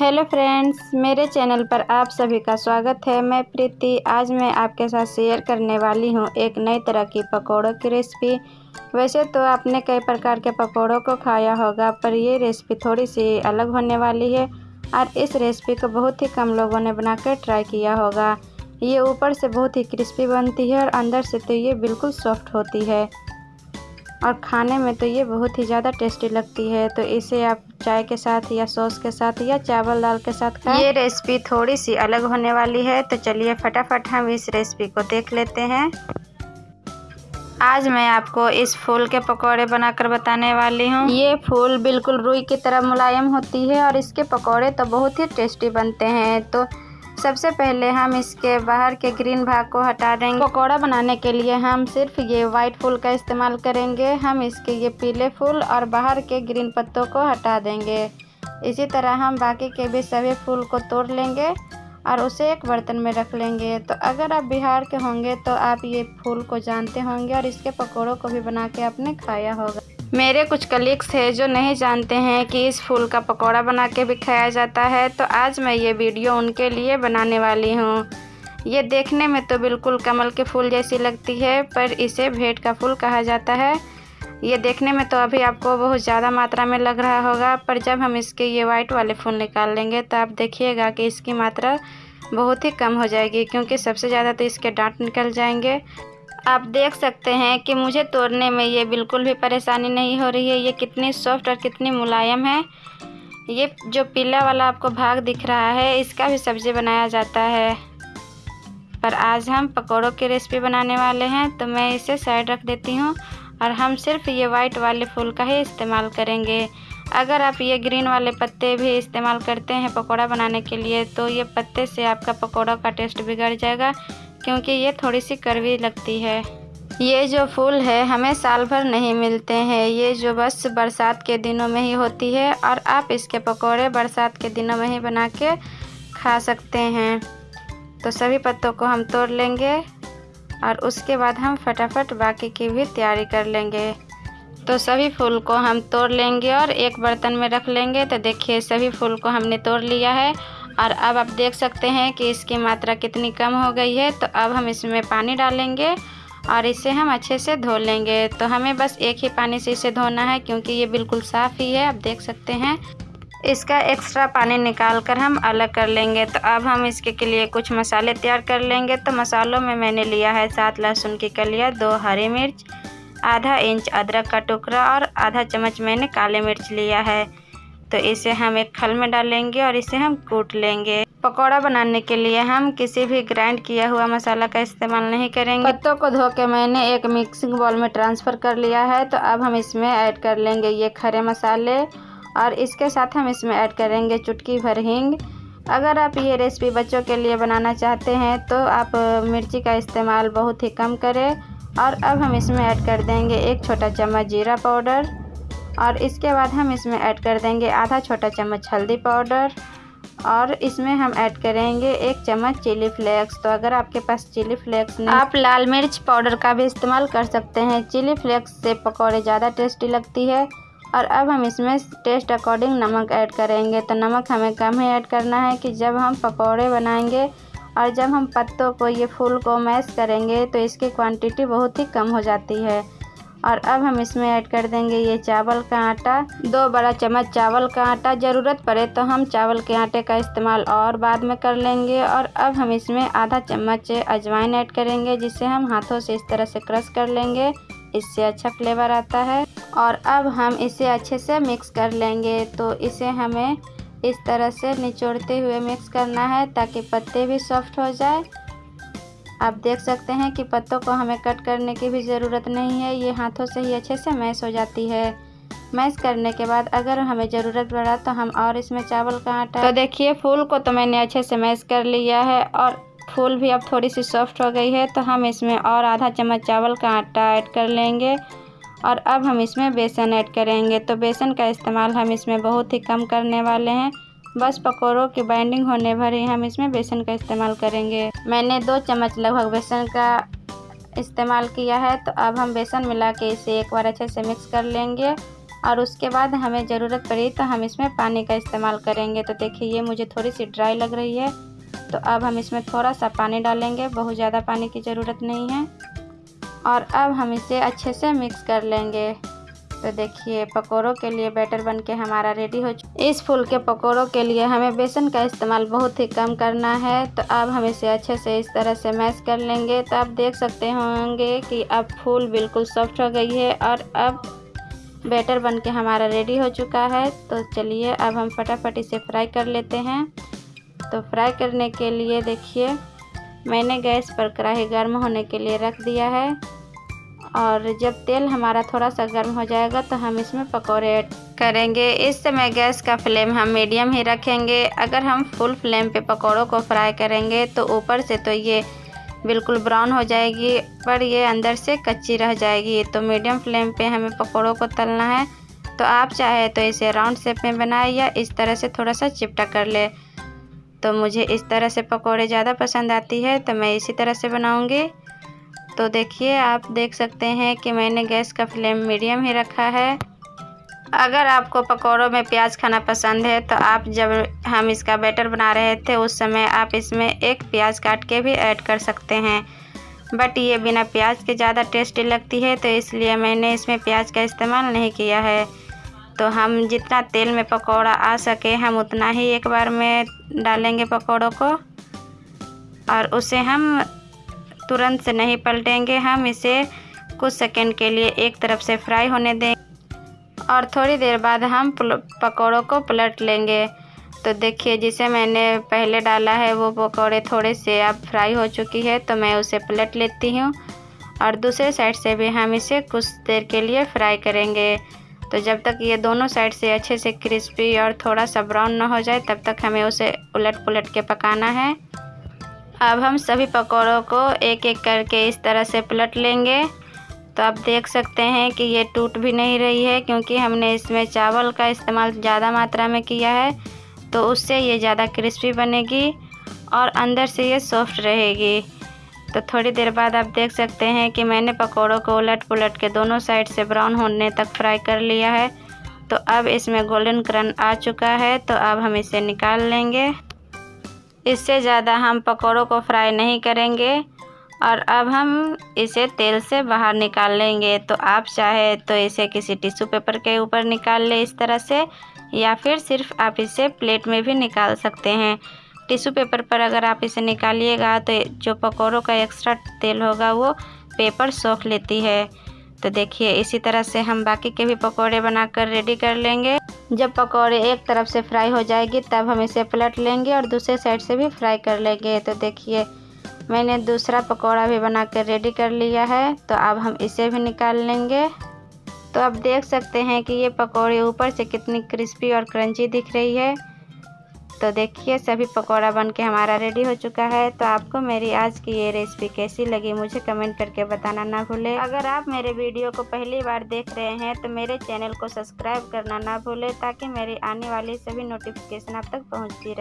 Hello friends, मेरे channel पर आप सभी का स्वागत है। मैं प्रीति, आज मैं आपके साथ शेयर करने वाली हूँ एक नई तरह की पकौड़ों की रेसिपी। वैसे तो आपने कई प्रकार के पकौड़ों को खाया होगा, पर ये रेसिपी थोड़ी सी अलग होने वाली है और इस रेसिपी को बहुत ही कम लोगों ने बनाकर ट्राई किया होगा। ये ऊपर से बहुत ही क्रिस्पी बनती है और अंदर से तो ये बिल्कुल सॉफ्ट होती है। और खाने में तो ये बहुत ही ज़्यादा टेस्टी लगती है। तो इसे आप चाय के साथ या सॉस के साथ या चावल दाल के साथ खाएँ। ये रेसिपी थोड़ी सी अलग होने वाली है। तो चलिए फटाफट हम इस रेसिपी को देख लेते हैं। आज मैं आपको इस फूल के पकौड़े बनाकर बताने वाली हूँ। ये फूल बिल्कुल रुई की तरह मुलायम होती है और इसके पकौड़े तो बहुत ही टेस्टी बनते हैं। तो सबसे पहले हम इसके बाहर के ग्रीन भाग को हटा देंगे। पकौड़ा बनाने के लिए हम सिर्फ़ ये वाइट फूल का इस्तेमाल करेंगे। हम इसके ये पीले फूल और बाहर के ग्रीन पत्तों को हटा देंगे। इसी तरह हम बाकी के भी सभी फूल को तोड़ लेंगे और उसे एक बर्तन में रख लेंगे। तो अगर आप बिहार के होंगे तो आप ये फूल को जानते होंगे और इसके पकौड़ों को भी बना के आपने खाया होगा। मेरे कुछ कलीग्स हैं जो नहीं जानते हैं कि इस फूल का पकौड़ा बना के भी खाया जाता है तो आज मैं ये वीडियो उनके लिए बनाने वाली हूँ। ये देखने में तो बिल्कुल कमल के फूल जैसी लगती है, पर इसे भेंट का फूल कहा जाता है। ये देखने में तो अभी आपको बहुत ज़्यादा मात्रा में लग रहा होगा, पर जब हम इसके ये वाइट वाले फूल निकाल लेंगे तो आप देखिएगा कि इसकी मात्रा बहुत ही कम हो जाएगी, क्योंकि सबसे ज़्यादा तो इसके डांट निकल जाएँगे। आप देख सकते हैं कि मुझे तोड़ने में ये बिल्कुल भी परेशानी नहीं हो रही है। ये कितनी सॉफ्ट और कितनी मुलायम है। ये जो पीला वाला आपको भाग दिख रहा है, इसका भी सब्ज़ी बनाया जाता है। पर आज हम पकौड़ों की रेसिपी बनाने वाले हैं तो मैं इसे साइड रख देती हूँ और हम सिर्फ़ ये वाइट वाले फूल का ही इस्तेमाल करेंगे। अगर आप ये ग्रीन वाले पत्ते भी इस्तेमाल करते हैं पकौड़ा बनाने के लिए तो ये पत्ते से आपका पकौड़ा का टेस्ट बिगड़ जाएगा। क्योंकि ये थोड़ी सी कड़वी लगती है। ये जो फूल है, हमें साल भर नहीं मिलते हैं। ये जो बस बरसात के दिनों में ही होती है और आप इसके पकोड़े बरसात के दिनों में ही बना के खा सकते हैं। तो सभी पत्तों को हम तोड़ लेंगे और उसके बाद हम फटाफट बाकी की भी तैयारी कर लेंगे। तो सभी फूल को हम तोड़ लेंगे और एक बर्तन में रख लेंगे। तो देखिए, सभी फूल को हमने तोड़ लिया है और अब आप देख सकते हैं कि इसकी मात्रा कितनी कम हो गई है। तो अब हम इसमें पानी डालेंगे और इसे हम अच्छे से धो लेंगे। तो हमें बस एक ही पानी से इसे धोना है क्योंकि ये बिल्कुल साफ़ ही है, आप देख सकते हैं। इसका एक्स्ट्रा पानी निकाल कर हम अलग कर लेंगे। तो अब हम इसके के लिए कुछ मसाले तैयार कर लेंगे। तो मसालों में मैंने लिया है सात लहसुन की कलिया, दो हरी मिर्च, आधा इंच अदरक का टुकड़ा और आधा चम्मच मैंने काले मिर्च लिया है। तो इसे हम एक खल में डालेंगे और इसे हम कूट लेंगे। पकौड़ा बनाने के लिए हम किसी भी ग्राइंड किया हुआ मसाला का इस्तेमाल नहीं करेंगे। पत्तों को धो के मैंने एक मिक्सिंग बॉल में ट्रांसफ़र कर लिया है तो अब हम इसमें ऐड कर लेंगे ये खरे मसाले और इसके साथ हम इसमें ऐड करेंगे चुटकी भर हींग। अगर आप ये रेसिपी बच्चों के लिए बनाना चाहते हैं तो आप मिर्ची का इस्तेमाल बहुत ही कम करें और अब हम इसमें ऐड कर देंगे एक छोटा चम्मच जीरा पाउडर। और इसके बाद हम इसमें ऐड कर देंगे आधा छोटा चम्मच हल्दी पाउडर और इसमें हम ऐड करेंगे एक चम्मच चिली फ्लेक्स। तो अगर आपके पास चिली फ्लेक्स नहीं आप लाल मिर्च पाउडर का भी इस्तेमाल कर सकते हैं। चिली फ्लेक्स से पकौड़े ज़्यादा टेस्टी लगती है। और अब हम इसमें टेस्ट अकॉर्डिंग नमक ऐड करेंगे। तो नमक हमें कम ही ऐड करना है कि जब हम पकौड़े बनाएँगे और जब हम पत्तों को, ये फूल को मैश करेंगे तो इसकी क्वांटिटी बहुत ही कम हो जाती है। और अब हम इसमें ऐड कर देंगे ये चावल का आटा। दो बड़ा चम्मच चावल का आटा। ज़रूरत पड़े तो हम चावल के आटे का इस्तेमाल और बाद में कर लेंगे और अब हम इसमें आधा चम्मच अजवाइन ऐड करेंगे, जिसे हम हाथों से इस तरह से क्रश कर लेंगे। इससे अच्छा फ्लेवर आता है और अब हम इसे अच्छे से मिक्स कर लेंगे। तो इसे हमें इस तरह से निचोड़ते हुए मिक्स करना है ताकि पत्ते भी सॉफ्ट हो जाए। आप देख सकते हैं कि पत्तों को हमें कट करने की भी ज़रूरत नहीं है। ये हाथों से ही अच्छे से मैश हो जाती है। मैश करने के बाद अगर हमें ज़रूरत पड़ा तो हम और इसमें चावल का आटा तो देखिए, फूल को तो मैंने अच्छे से मैश कर लिया है और फूल भी अब थोड़ी सी सॉफ्ट हो गई है तो हम इसमें और आधा चम्मच चावल का आटा ऐड कर लेंगे और अब हम इसमें बेसन ऐड करेंगे। तो बेसन का इस्तेमाल हम इसमें बहुत ही कम करने वाले हैं। बस पकौड़ों की बाइंडिंग होने भर ही हम इसमें बेसन का इस्तेमाल करेंगे। मैंने दो चम्मच लगभग बेसन का इस्तेमाल किया है तो अब हम बेसन मिला के इसे एक बार अच्छे से मिक्स कर लेंगे। और उसके बाद हमें ज़रूरत पड़ी तो हम इसमें पानी का इस्तेमाल करेंगे। तो देखिए, ये मुझे थोड़ी सी ड्राई लग रही है। तो अब हम इसमें थोड़ा सा पानी डालेंगे, बहुत ज़्यादा पानी की ज़रूरत नहीं है। और अब हम इसे अच्छे से मिक्स कर लेंगे। तो देखिए, पकौड़ों के लिए बैटर बन के हमारा रेडी हो चुका इस फूल के पकौड़ों के लिए हमें बेसन का इस्तेमाल बहुत ही कम करना है। तो अब हम इसे अच्छे से इस तरह से मैश कर लेंगे। तो आप देख सकते होंगे कि अब फूल बिल्कुल सॉफ्ट हो गई है और अब बैटर बन के हमारा रेडी हो चुका है। तो चलिए, अब हम फटाफट इसे फ्राई कर लेते हैं। तो फ्राई करने के लिए देखिए, मैंने गैस पर कढ़ाई गर्म होने के लिए रख दिया है। और जब तेल हमारा थोड़ा सा गर्म हो जाएगा तो हम इसमें पकौड़े ऐड करेंगे। इस समय गैस का फ्लेम हम मीडियम ही रखेंगे। अगर हम फुल फ्लेम पे पकौड़ों को फ्राई करेंगे तो ऊपर से तो ये बिल्कुल ब्राउन हो जाएगी, पर ये अंदर से कच्ची रह जाएगी। तो मीडियम फ्लेम पे हमें पकौड़ों को तलना है। तो आप चाहे तो इसे राउंड शेप में बनाए या इस तरह से थोड़ा सा चिपटा कर ले। तो मुझे इस तरह से पकौड़े ज़्यादा पसंद आती है तो मैं इसी तरह से बनाऊँगी। तो देखिए, आप देख सकते हैं कि मैंने गैस का फ्लेम मीडियम ही रखा है। अगर आपको पकौड़ों में प्याज खाना पसंद है तो आप जब हम इसका बैटर बना रहे थे, उस समय आप इसमें एक प्याज काट के भी ऐड कर सकते हैं। बट ये बिना प्याज के ज़्यादा टेस्टी लगती है तो इसलिए मैंने इसमें प्याज का इस्तेमाल नहीं किया है। तो हम जितना तेल में पकौड़ा आ सके, हम उतना ही एक बार में डालेंगे पकौड़ों को। और उसे हम तुरंत से नहीं पलटेंगे, हम इसे कुछ सेकंड के लिए एक तरफ़ से फ्राई होने दें और थोड़ी देर बाद हम पकौड़ों को पलट लेंगे। तो देखिए, जिसे मैंने पहले डाला है, वो पकौड़े थोड़े से अब फ्राई हो चुकी है तो मैं उसे पलट लेती हूँ और दूसरे साइड से भी हम इसे कुछ देर के लिए फ्राई करेंगे। तो जब तक ये दोनों साइड से अच्छे से क्रिस्पी और थोड़ा सा ब्राउन ना हो जाए, तब तक हमें उसे उलट पुलट के पकाना है। अब हम सभी पकौड़ों को एक एक करके इस तरह से पलट लेंगे। तो आप देख सकते हैं कि ये टूट भी नहीं रही है, क्योंकि हमने इसमें चावल का इस्तेमाल ज़्यादा मात्रा में किया है तो उससे ये ज़्यादा क्रिस्पी बनेगी और अंदर से ये सॉफ्ट रहेगी। तो थोड़ी देर बाद आप देख सकते हैं कि मैंने पकौड़ों को उलट पुलट के दोनों साइड से ब्राउन होने तक फ्राई कर लिया है। तो अब इसमें गोल्डन क्रन आ चुका है तो अब हम इसे निकाल लेंगे। इससे ज़्यादा हम पकौड़ों को फ्राई नहीं करेंगे और अब हम इसे तेल से बाहर निकाल लेंगे। तो आप चाहे तो इसे किसी टिश्यू पेपर के ऊपर निकाल ले इस तरह से, या फिर सिर्फ़ आप इसे प्लेट में भी निकाल सकते हैं। टिश्यू पेपर पर अगर आप इसे निकालिएगा तो जो पकौड़ों का एक्स्ट्रा तेल होगा वो पेपर सोख लेती है। तो देखिए, इसी तरह से हम बाकी के भी पकौड़े बनाकर रेडी कर लेंगे। जब पकौड़े एक तरफ़ से फ्राई हो जाएगी, तब हम इसे पलट लेंगे और दूसरे साइड से भी फ्राई कर लेंगे। तो देखिए, मैंने दूसरा पकौड़ा भी बना कर रेडी कर लिया है। तो अब हम इसे भी निकाल लेंगे। तो आप देख सकते हैं कि ये पकौड़े ऊपर से कितनी क्रिस्पी और क्रंची दिख रही है। तो देखिए, सभी पकौड़ा बन के हमारा रेडी हो चुका है। तो आपको मेरी आज की ये रेसिपी कैसी लगी, मुझे कमेंट करके बताना ना भूले। अगर आप मेरे वीडियो को पहली बार देख रहे हैं तो मेरे चैनल को सब्सक्राइब करना ना भूले, ताकि मेरी आने वाली सभी नोटिफिकेशन आप तक पहुँचती रहे।